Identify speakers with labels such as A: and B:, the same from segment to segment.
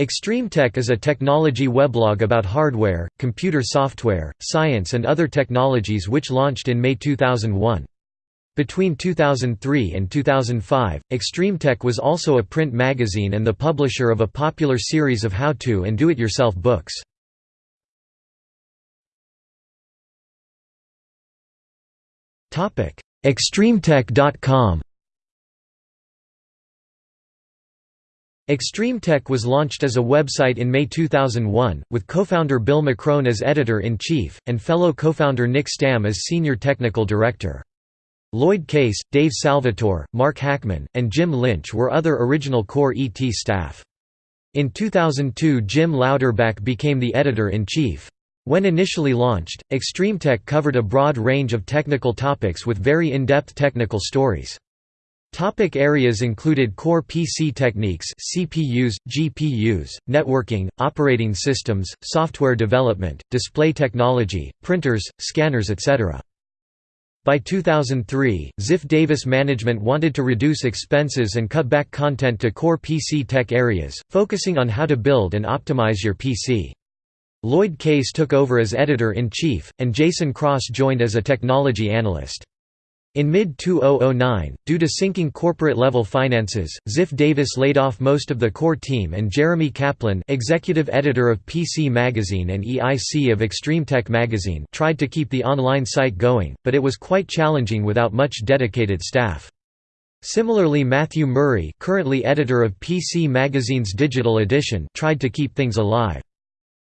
A: ExtremeTech is a technology weblog about hardware, computer software, science and other technologies which launched in May 2001. Between 2003 and 2005, ExtremeTech was also a print magazine and the publisher of a popular series of how-to and do-it-yourself books. ExtremeTech.com ExtremeTech was launched as a website in May 2001, with co-founder Bill Machrone as editor-in-chief, and fellow co-founder Nick Stam as senior technical director. Loyd Case, Dave Salvatore, Mark Hachman, and Jim Lynch were other original core ET staff. In 2002 Jim Louderback became the editor-in-chief. When initially launched, ExtremeTech covered a broad range of technical topics with very in-depth technical stories. Topic areas included core PC techniques CPUs, GPUs, networking, operating systems, software development, display technology, printers, scanners etc. By 2003, Ziff Davis management wanted to reduce expenses and cut back content to core PC tech areas, focusing on how to build and optimize your PC. Loyd Case took over as editor-in-chief, and Jason Cross joined as a technology analyst. In mid-2009, due to sinking corporate-level finances, Ziff Davis laid off most of the core team and Jeremy Kaplan executive editor of PC Magazine and EIC of Extreme Tech Magazine tried to keep the online site going, but it was quite challenging without much dedicated staff. Similarly Matthew Murray currently editor of PC Magazine's digital edition tried to keep things alive.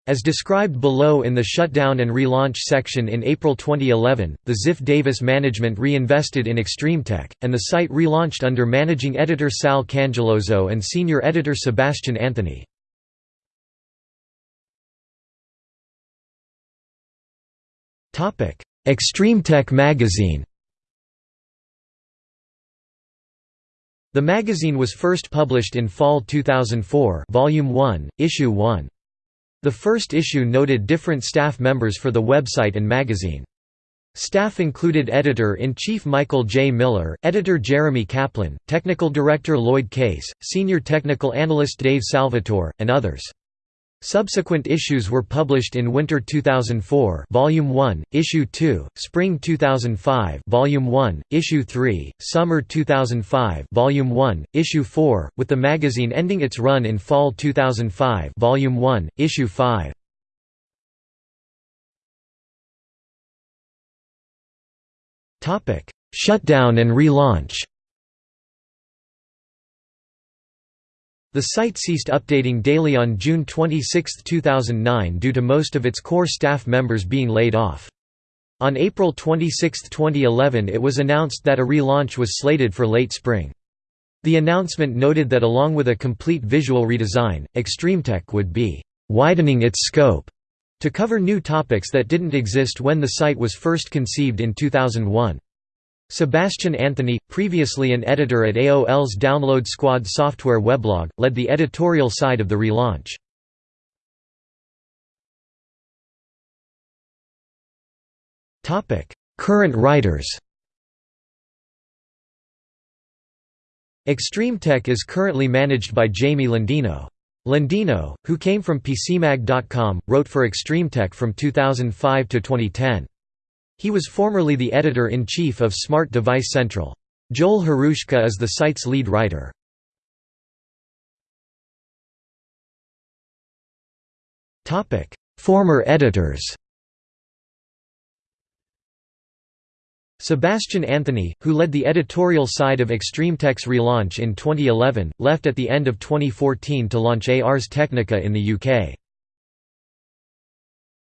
A: As described below in the shutdown and relaunch section in April 2011, the Ziff Davis management reinvested in ExtremeTech, and the site relaunched under managing editor Sal Cangeloso and senior editor Sebastian Anthony. ExtremeTech magazine The magazine was first published in fall 2004 Volume 1, Issue 1. The first issue noted different staff members for the website and magazine. Staff included Editor-in-Chief Michael J. Miller, Editor Jeremy Kaplan, Technical Director Loyd Case, Senior Technical Analyst Dave Salvatore, and others. Subsequent issues were published in Winter 2004, Volume 1, Issue 2, Spring 2005, Volume 1, Issue 3, Summer 2005, Volume 1, Issue 4, with the magazine ending its run in Fall 2005, Volume 1, Issue 5. Topic: Shutdown and relaunch. The site ceased updating daily on June 26, 2009 due to most of its core staff members being laid off. On April 26, 2011 it was announced that a relaunch was slated for late spring. The announcement noted that along with a complete visual redesign, ExtremeTech would be «widening its scope» to cover new topics that didn't exist when the site was first conceived in 2001. Sebastian Anthony, previously an editor at AOL's Download Squad software weblog, led the editorial side of the relaunch. Current writers ExtremeTech is currently managed by Jamie Lendino. Lendino, who came from PCMag.com, wrote for ExtremeTech from 2005 to 2010. He was formerly the editor-in-chief of Smart Device Central. Joel Hruska is the site's lead writer. Former editors Sebastian Anthony, who led the editorial side of ExtremeTech's relaunch in 2011, left at the end of 2014 to launch Ars Technica in the UK.